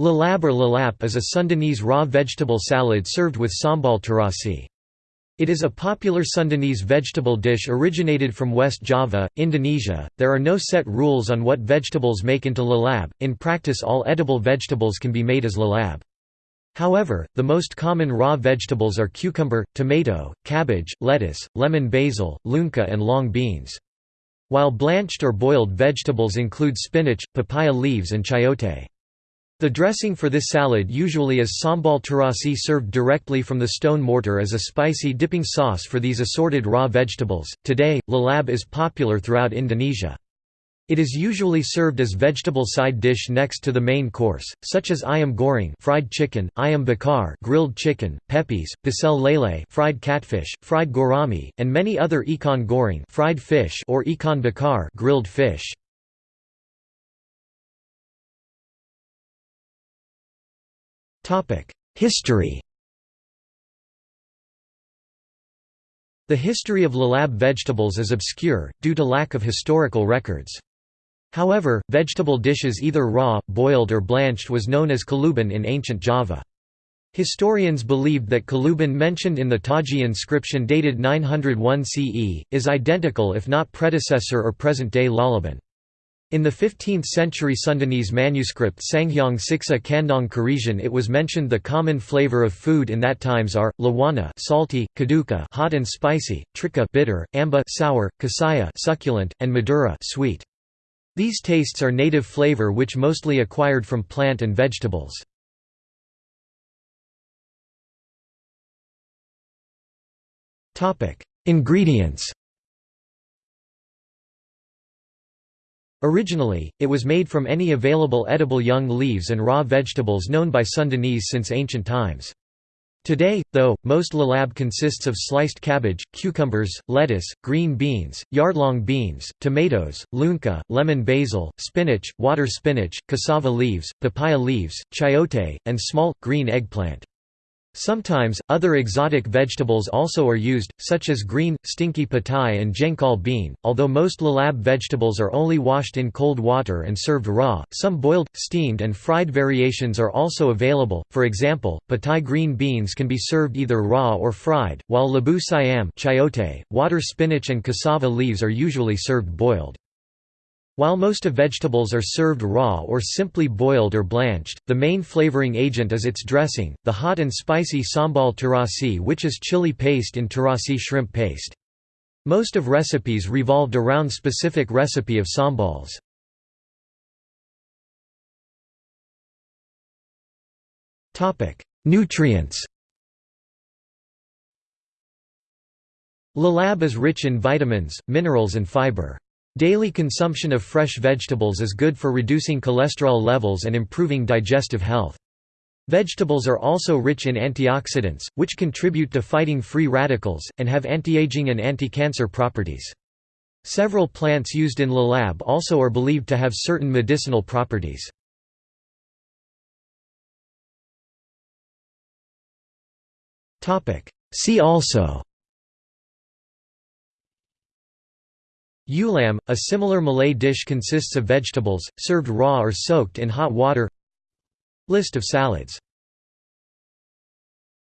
Lalab or lalap is a Sundanese raw vegetable salad served with sambal terasi. It is a popular Sundanese vegetable dish originated from West Java, Indonesia. There are no set rules on what vegetables make into lalab, in practice, all edible vegetables can be made as lalab. However, the most common raw vegetables are cucumber, tomato, cabbage, lettuce, lemon basil, leunca, and long beans. While blanched or boiled vegetables include spinach, papaya leaves, and chayote. The dressing for this salad usually is sambal terasi served directly from the stone mortar as a spicy dipping sauce for these assorted raw vegetables. Today, lalab is popular throughout Indonesia. It is usually served as vegetable side dish next to the main course, such as ayam goreng fried chicken, ayam bakar grilled chicken, pepes, pecel lele fried catfish, fried gourami, and many other ikan goreng fried fish or ikan bakar grilled fish. History The history of lalab vegetables is obscure, due to lack of historical records. However, vegetable dishes either raw, boiled or blanched was known as kaluban in ancient Java. Historians believed that kaluban mentioned in the Taji inscription dated 901 CE, is identical if not predecessor or present-day lalaban. In the 15th-century Sundanese manuscript Sanghyang Siksa Kandang Karesian it was mentioned the common flavor of food in that times are, lawana salty, kaduka hot and spicy, tikta bitter, amba sour, kasaya succulent, and madura sweet. These tastes are native flavor which mostly acquired from plant and vegetables. Ingredients Originally, it was made from any available edible young leaves and raw vegetables known by Sundanese since ancient times. Today, though, most lalab consists of sliced cabbage, cucumbers, lettuce, green beans, yardlong beans, tomatoes, leunca, lemon basil, spinach, water spinach, cassava leaves, papaya leaves, chayote, and small, green eggplant. Sometimes, other exotic vegetables also are used, such as green, stinky petai and jengkol bean. Although most lalab vegetables are only washed in cold water and served raw, some boiled, steamed, and fried variations are also available. For example, petai green beans can be served either raw or fried, while labu siam, chayote, water spinach, and cassava leaves are usually served boiled. While most of vegetables are served raw or simply boiled or blanched, the main flavoring agent is its dressing, the hot and spicy sambal terasi which is chili paste in terasi shrimp paste. Most of recipes revolved around specific recipe of sambals. Nutrients Lalab is rich in vitamins, minerals and fiber. Daily consumption of fresh vegetables is good for reducing cholesterol levels and improving digestive health. Vegetables are also rich in antioxidants, which contribute to fighting free radicals, and have anti-aging and anti-cancer properties. Several plants used in lalab also are believed to have certain medicinal properties. See also Ulam, a similar Malay dish consists of vegetables, served raw or soaked in hot water. List of salads